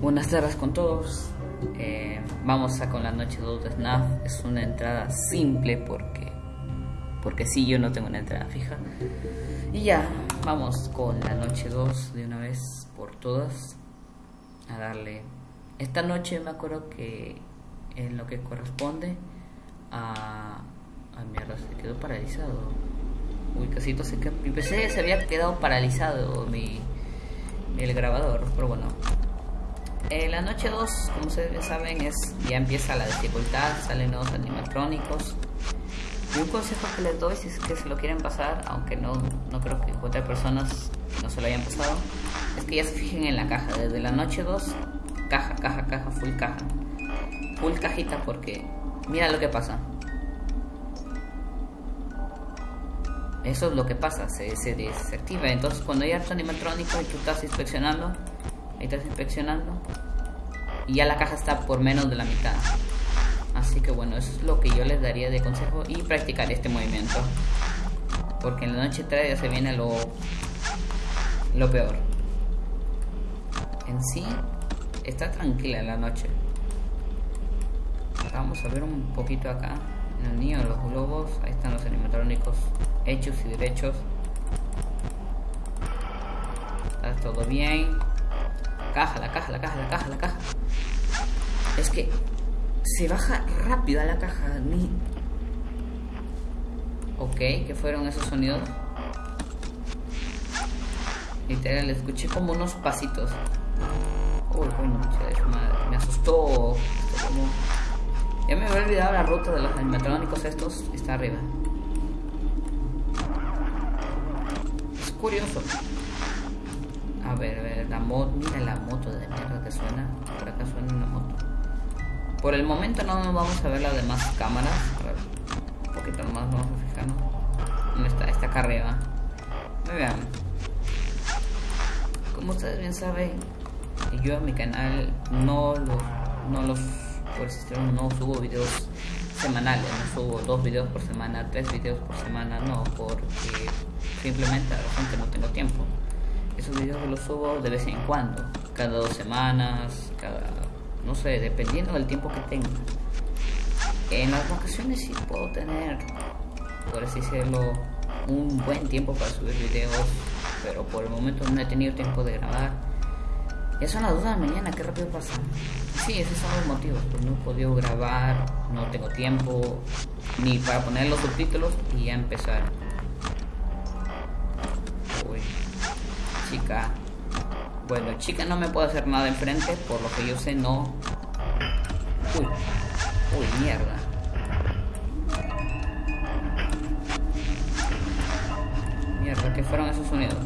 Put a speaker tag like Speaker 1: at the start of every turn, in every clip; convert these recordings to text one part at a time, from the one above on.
Speaker 1: Buenas tardes con todos. Eh, vamos a con la noche 2 de SNAF. Es una entrada simple porque porque sí, yo no tengo una entrada fija. Y ya, vamos con la noche 2 de una vez por todas a darle. Esta noche me acuerdo que en lo que corresponde a a mierda, se quedó paralizado. Uy, casito se quedó. Mi PC se había quedado paralizado mi el grabador, pero bueno. Eh, la noche 2, como ustedes saben, es ya empieza la dificultad, salen nuevos animatrónicos. Y un consejo que les doy, si es que se lo quieren pasar, aunque no, no creo que encuentre personas que no se lo hayan pasado, es que ya se fijen en la caja. Desde la noche 2, caja, caja, caja, full caja. Full cajita porque mira lo que pasa. Eso es lo que pasa, se, se desactiva. Entonces cuando hay harto animatrónico y tú estás inspeccionando, ahí estás inspeccionando, y ya la caja está por menos de la mitad. Así que bueno, eso es lo que yo les daría de consejo y practicar este movimiento. Porque en la noche 3 ya se viene lo, lo peor. En sí, está tranquila en la noche. Vamos a ver un poquito acá. En el niño los globos, ahí están los animatrónicos hechos y derechos. Está todo bien. Caja, la caja, la caja, la caja, la caja. Es que se baja rápido a la caja. Ni... Ok, ¿qué fueron esos sonidos? Literal, escuché como unos pasitos. Uy, bueno, me asustó. Ya me había olvidado la ruta de los animatrónicos estos. Está arriba. Es curioso. A ver, a ver, la moto. Mira la moto de mierda que suena. Por acá suena una moto. Por el momento no nos vamos a ver las demás cámaras. A un poquito nomás vamos a fijarnos. ¿Dónde está? Está acá arriba. Vean. Como ustedes bien saben, yo en mi canal no los, no los pues no subo videos semanales, no subo dos videos por semana, tres videos por semana, no, porque simplemente a la gente no tengo tiempo. Esos videos los subo de vez en cuando, cada dos semanas, cada, no sé, dependiendo del tiempo que tenga. En las vacaciones sí puedo tener, por así decirlo, un buen tiempo para subir videos, pero por el momento no he tenido tiempo de grabar. Ya son las 2 de la mañana, qué rápido pasa. Sí, esos son los motivos, pues no he podido grabar, no tengo tiempo ni para poner los subtítulos y ya empezar. Chica. Bueno, chica no me puedo hacer nada enfrente, por lo que yo sé no. Uy, uy, mierda. Mierda, ¿qué fueron esos sonidos?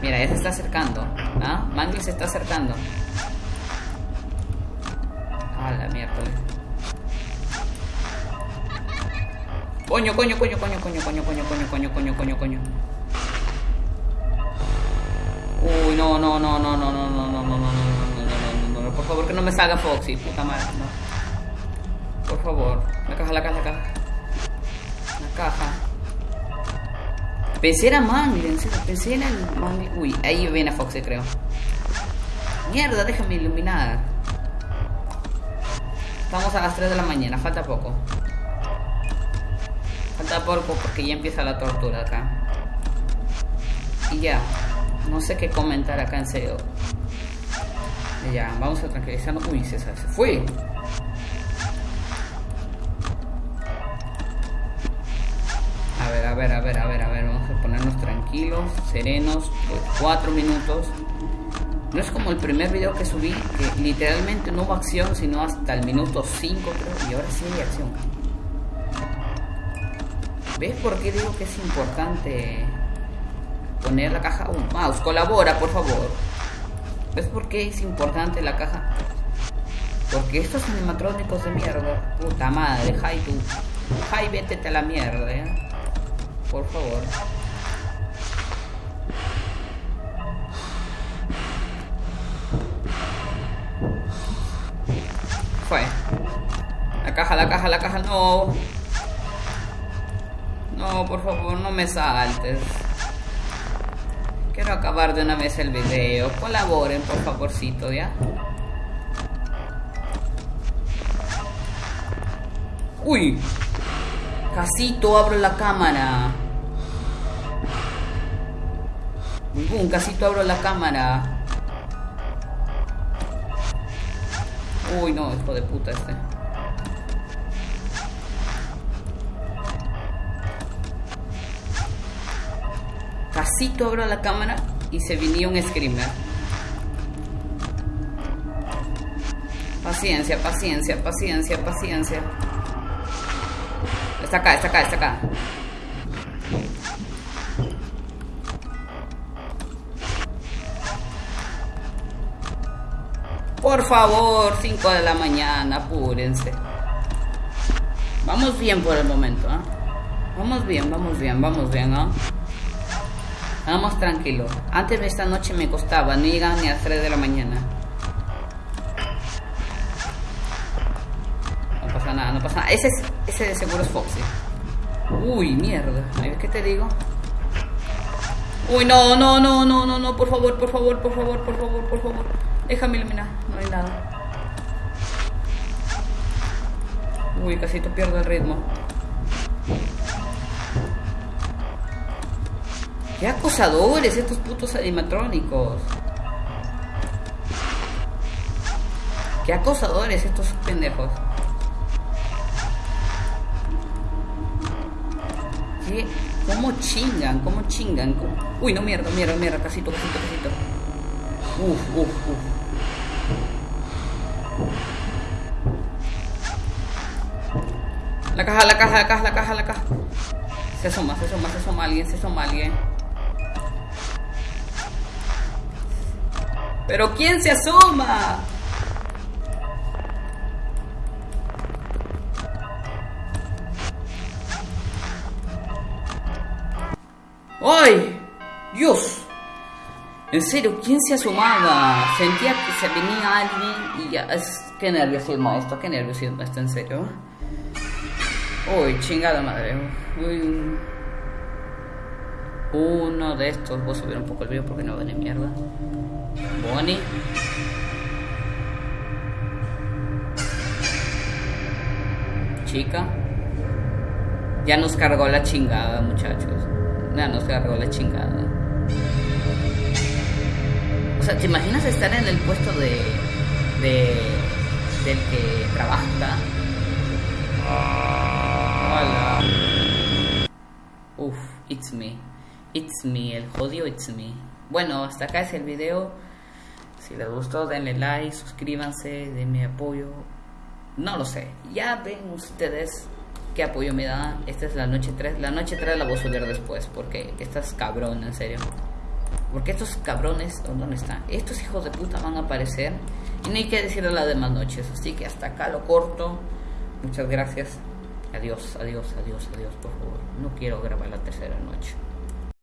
Speaker 1: Mira, ya se está acercando. ¿Ah? Mangli se está acercando. A la mierda. Coño, coño, coño, coño, coño, coño, coño, coño, coño, coño, coño, no, no, no, no, no, no, no, no, no, no, no, no, no, no, por favor que no me salga Foxy, puta madre, no. Por favor, la caja, la caja, la caja. La caja. Pensé era serio, pensé en el Mangli. Uy, ahí viene Foxy, creo. Mierda, déjame iluminar. Estamos a las 3 de la mañana, falta poco. Falta poco porque ya empieza la tortura acá. Y ya, no sé qué comentar acá en serio. Ya, vamos a tranquilizarnos. Uy, César se fue. A ver, a ver, a ver, a ver, a ver. Vamos a ponernos tranquilos, serenos, pues cuatro minutos. No es como el primer video que subí, que literalmente no hubo acción, sino hasta el minuto 5 creo, y ahora sí hay acción. ¿Ves por qué digo que es importante poner la caja? Un mouse, colabora, por favor. ¿Ves por qué es importante la caja? Porque estos animatrónicos de mierda, puta madre, Jai tú. Jai, vete a la mierda, ¿eh? Por favor. Fue. La caja, la caja, la caja, no. No, por favor, no me saltes. Quiero acabar de una vez el video. Colaboren, por favorcito, ¿ya? Uy, casito, abro la cámara. Un casito, abro la cámara. Uy, no, hijo de puta este. Abro la cámara y se vinía un screamer. Paciencia, paciencia, paciencia, paciencia. Está acá, está acá, está acá. Por favor, 5 de la mañana, apúrense. Vamos bien por el momento, ¿ah? Vamos bien, vamos bien, vamos bien, ¿ah? Vamos tranquilo. Antes de esta noche me costaba, no llegaban ni a las 3 de la mañana. No pasa nada, no pasa nada. Ese, es, ese de seguro es Foxy. Uy, mierda. ¿Qué te digo? Uy, no, no, no, no, no, no, por favor, por favor, por favor, por favor, por favor. Déjame iluminar, no hay nada. Uy, casi te pierdo el ritmo. ¡Qué acosadores estos putos animatrónicos! ¡Qué acosadores estos pendejos! ¿Qué? ¿Cómo chingan? ¿Cómo chingan? Uy, no, mierda, mierda, mierda, casito, casito, casito. Uf, uf, uf. La caja, la caja, la caja, la caja, la caja. Se asoma, se asoma, se asoma alguien, se asoma alguien. ¿Pero quién se asoma? ¡Ay! ¡Dios! En serio, ¿quién se asomaba? Sentía que se venía alguien y ya... Es... Qué nerviosismo esto, qué nerviosismo esto, en serio. Uy, chingada madre. Uy. Uno de estos. Voy a subir un poco el video porque no ven mierda. Bonnie. Chica. Ya nos cargó la chingada, muchachos. Ya nos cargó la chingada. O sea, ¿te imaginas estar en el puesto de. de. del que trabaja? Hola. Uf, it's me. It's me, el jodido it's me. Bueno, hasta acá es el video. Si les gustó, denle like, suscríbanse, denme apoyo. No lo sé. Ya ven ustedes qué apoyo me da. Esta es la noche 3. La noche 3 la voy a subir después. Porque estas cabrón, en serio. Porque estos cabrones, ¿dónde están? Estos hijos de puta van a aparecer. Y no hay que decirle las demás noches. Así que hasta acá lo corto. Muchas gracias. Adiós, adiós, adiós, adiós, por favor. No quiero grabar la tercera noche.